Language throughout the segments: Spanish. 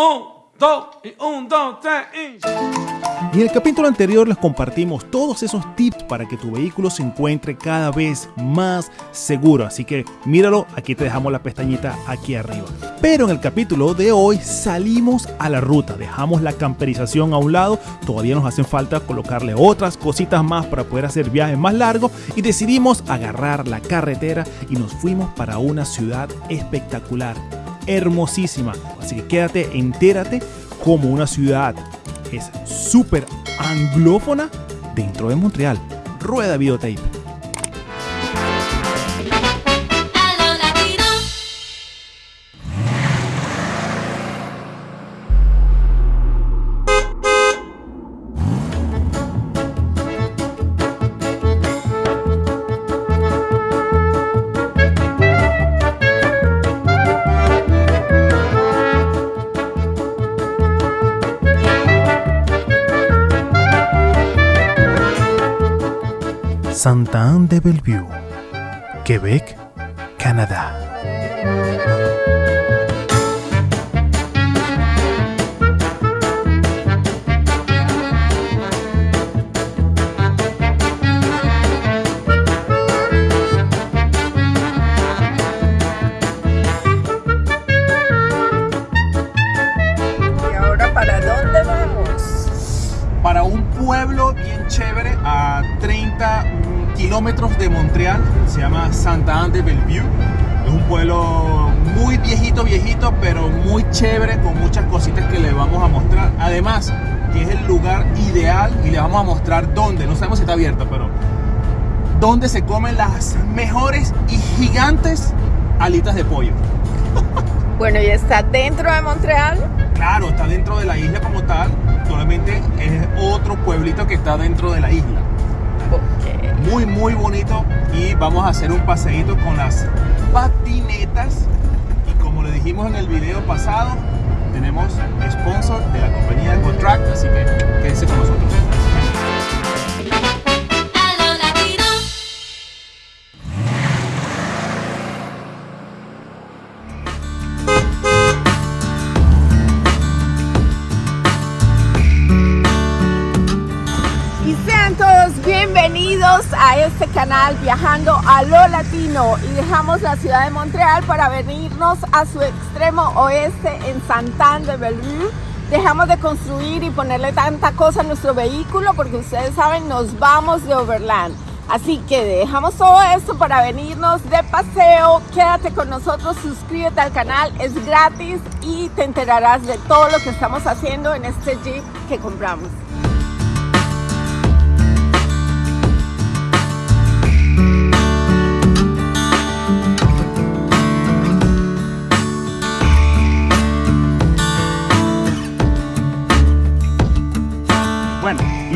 Un, dos, y un, dos, tres, y... En el capítulo anterior les compartimos todos esos tips para que tu vehículo se encuentre cada vez más seguro. Así que míralo, aquí te dejamos la pestañita aquí arriba. Pero en el capítulo de hoy salimos a la ruta, dejamos la camperización a un lado, todavía nos hacen falta colocarle otras cositas más para poder hacer viajes más largos y decidimos agarrar la carretera y nos fuimos para una ciudad espectacular, hermosísima. Así que quédate, entérate como una ciudad es súper anglófona dentro de Montreal. Rueda videotape. Santa Anne de Bellevue, Quebec, Canadá. Pueblo bien chévere a 30 kilómetros de Montreal, se llama Santa Anne de Bellevue. Es un pueblo muy viejito, viejito, pero muy chévere, con muchas cositas que le vamos a mostrar. Además, que es el lugar ideal y le vamos a mostrar dónde, no sabemos si está abierto, pero dónde se comen las mejores y gigantes alitas de pollo. Bueno, y está dentro de Montreal. Claro, está dentro de la isla como tal, solamente es otro pueblito que está dentro de la isla. Muy, muy bonito y vamos a hacer un paseíto con las patinetas y como le dijimos en el video pasado, tenemos sponsor Viajando a lo Latino. Y dejamos la ciudad de Montreal para venirnos a su extremo oeste en Santan de Bellevue. Dejamos de construir y ponerle tanta cosa a nuestro vehículo porque ustedes saben, nos vamos de Overland. Así que dejamos todo esto para venirnos de paseo. Quédate con nosotros, suscríbete al canal, es gratis y te enterarás de todo lo que estamos haciendo en este Jeep que compramos.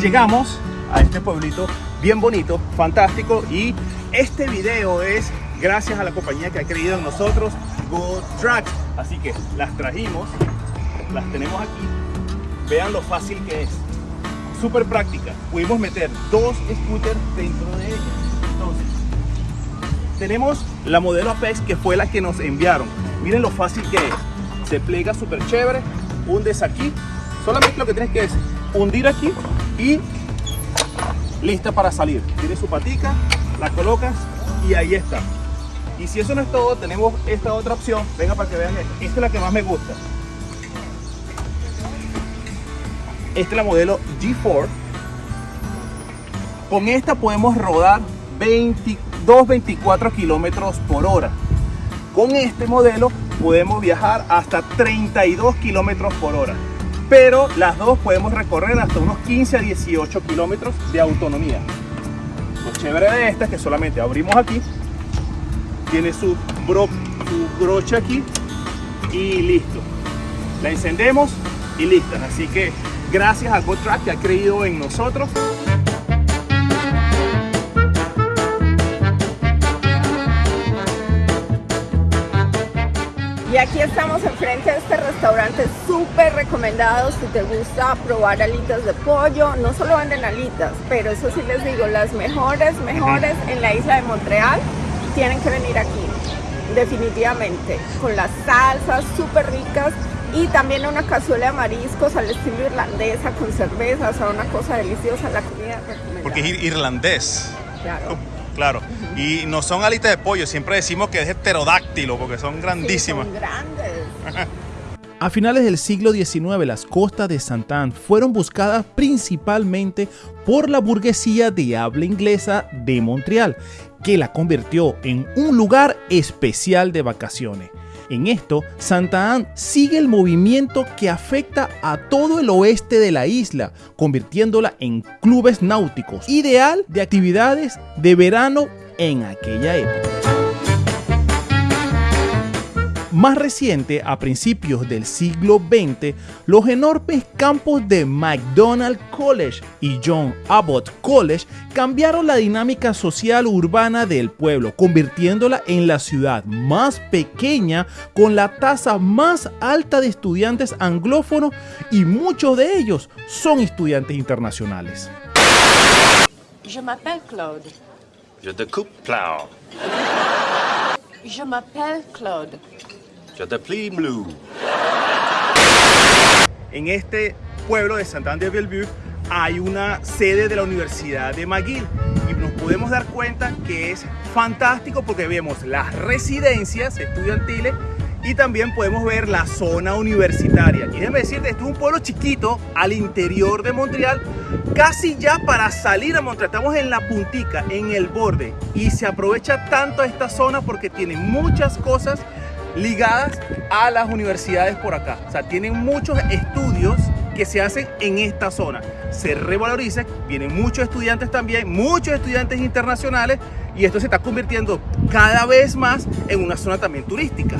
Llegamos a este pueblito bien bonito, fantástico y este video es gracias a la compañía que ha creído en nosotros, Go Track. Así que las trajimos, las tenemos aquí. Vean lo fácil que es. Súper práctica. Pudimos meter dos scooters dentro de ella. Entonces, tenemos la modelo Apex que fue la que nos enviaron. Miren lo fácil que es. Se pliega súper chévere. Hundes aquí. Solamente lo que tienes que es hundir aquí y lista para salir. Tiene su patica, la colocas y ahí está. Y si eso no es todo, tenemos esta otra opción. Venga para que vean esta. Es la que más me gusta. Esta es la modelo G4. Con esta podemos rodar 22, 24 kilómetros por hora. Con este modelo podemos viajar hasta 32 kilómetros por hora. Pero las dos podemos recorrer hasta unos 15 a 18 kilómetros de autonomía. Lo chévere de esta es que solamente abrimos aquí, tiene su, bro, su broche aquí y listo. La encendemos y lista. Así que gracias a GoTrack que ha creído en nosotros. Y aquí estamos enfrente de este restaurante súper recomendado si te gusta probar alitas de pollo. No solo venden alitas, pero eso sí les digo, las mejores, mejores en la isla de Montreal tienen que venir aquí, definitivamente. Con las salsas súper ricas Y también una cazuela de mariscos al estilo irlandesa con cerveza, o sea, una cosa deliciosa, la comida recomendada. Porque es ir- irlandés. Claro. Claro. Y no son alitas de pollo, siempre decimos que es heterodáctilo porque son grandísimas. Sí, son grandes. A finales del siglo XIX, las costas de Santán fueron buscadas principalmente por la burguesía de habla inglesa de Montreal, que la convirtió en un lugar especial de vacaciones. En esto, Santa Anne sigue el movimiento que afecta a todo el oeste de la isla, convirtiéndola en clubes náuticos, ideal de actividades de verano en aquella época. Más reciente, a principios del siglo XX, los enormes campos de McDonald College y John Abbott College cambiaron la dinámica social urbana del pueblo, convirtiéndola en la ciudad más pequeña con la tasa más alta de estudiantes anglófonos y muchos de ellos son estudiantes internacionales. Je m'appelle Claude. Je te coupe plow. Je m'appelle Claude. Je te plie blue. En este pueblo de Santana de Bellevue hay una sede de la Universidad de McGill y nos podemos dar cuenta que es fantástico porque vemos las residencias estudiantiles y también podemos ver la zona universitaria. Y déjeme decirte, esto es un pueblo chiquito al interior de Montreal, casi ya para salir a Montreal. Estamos en la puntica, en el borde y se aprovecha tanto esta zona porque tiene muchas cosas ligadas a las universidades por acá. O sea, tienen muchos estudios que se hacen en esta zona. Se revaloriza, vienen muchos estudiantes también, muchos estudiantes internacionales y esto se está convirtiendo cada vez más en una zona también turística.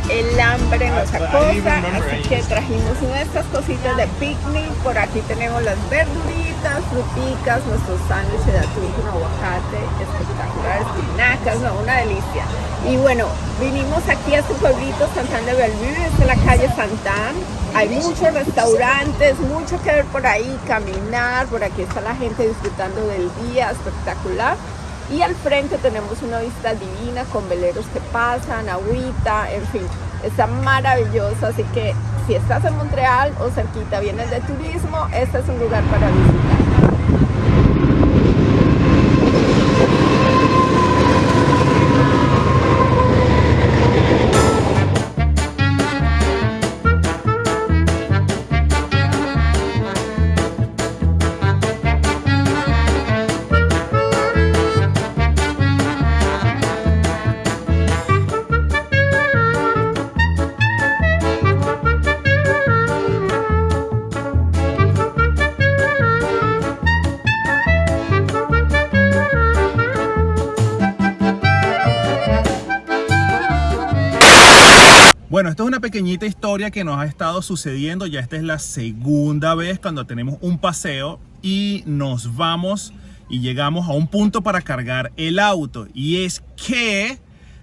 Ya el hambre nos acosa, así que trajimos estas cositas de picnic. Por aquí tenemos las verduritas, fruticas, nuestros sándwiches de atún con aguacate, espectaculares, espinacas, no, una delicia. Y bueno, vinimos aquí a este pueblito, Santán de Bellevue, es la calle Santán. Hay muchos restaurantes, mucho que ver por ahí, caminar, por aquí está la gente disfrutando del día, espectacular. Y al frente tenemos una vista divina con veleros que pasan, agüita, en fin, está maravilloso. Así que si estás en Montreal o cerquita, vienes de turismo, este es un lugar para visitar. Bueno, esto es una pequeñita historia que nos ha estado sucediendo. Ya esta es la segunda vez cuando tenemos un paseo y nos vamos y llegamos a un punto para cargar el auto. Y es que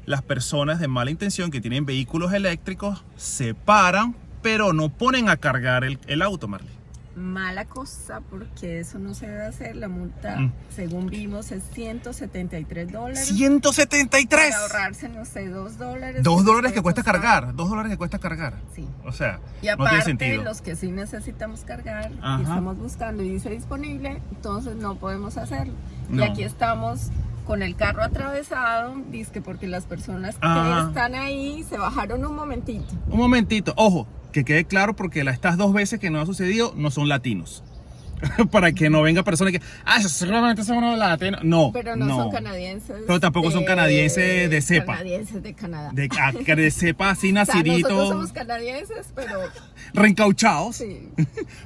las personas de mala intención que tienen vehículos eléctricos se paran, pero no ponen a cargar el, el auto, Marley. Mala cosa porque eso no se debe hacer. La multa, Mm. según vimos, es 173 dólares. 173. Para ahorrarse, no sé, 2 dólares. Dos se dólares que cuesta costar. cargar. Dos dólares que cuesta cargar. Sí. O sea, Y no aparte, tiene sentido. los que sí necesitamos cargar Ajá. y estamos buscando y dice disponible, entonces no podemos hacerlo. No. Y aquí estamos con el carro atravesado, dice porque las personas Ajá. que están ahí se bajaron un momentito. Un momentito, ojo, Que quede claro porque estas dos veces que no ha sucedido no son latinos. Para que no venga personas que, ah, seguramente son unos latinos. No, Pero no, son canadienses. Pero tampoco son canadienses de cepa. Canadienses de Canadá. De, ah, de cepa así o sea, nosotros nacidito, somos canadienses, pero reencauchados. sí.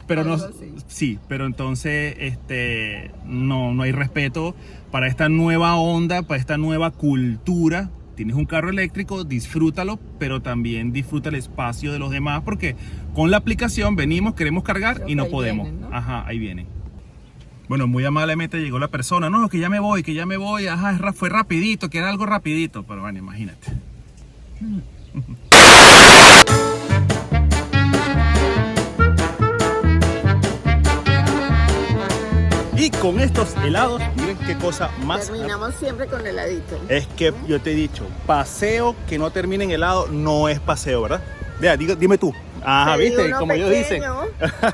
pero no, así. sí, pero entonces este, no, no hay respeto para esta nueva onda, para esta nueva cultura. Tienes un carro eléctrico, disfrútalo, pero también disfruta el espacio de los demás, porque con la aplicación venimos, queremos cargar Creo y no podemos. vienen, ¿no? Ajá, ahí viene. Bueno, muy amablemente llegó la persona, no, que ya me voy, que ya me voy, ajá, fue rapidito, que era algo rapidito, pero bueno, imagínate. con estos helados, miren qué cosa más Terminamos siempre con heladito. es que yo te he dicho, paseo que no termine en helado no es paseo, ¿verdad? Vea, dime tú. Ajá, Pedí viste, como ellos dicen. pequeño.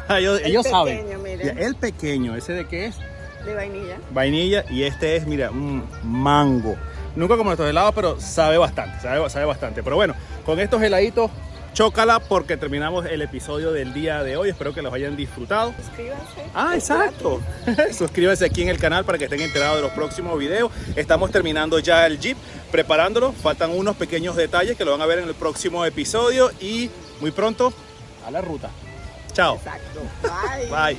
ellos El ellos pequeño, saben. miren. El pequeño, ¿ese de qué es? De vainilla. Vainilla y este es, mira, un mango. Nunca como estos helados, pero sabe bastante, sabe, sabe bastante. Pero bueno, con estos heladitos, chócala porque terminamos el episodio del día de hoy. Espero que los hayan disfrutado. Suscríbanse. Ah, exacto. Suscríbanse aquí en el canal para que estén enterados de los próximos videos. Estamos terminando ya el Jeep, preparándolo. Faltan unos pequeños detalles que lo van a ver en el próximo episodio y muy pronto a la ruta. Chao. Exacto. Bye. Bye.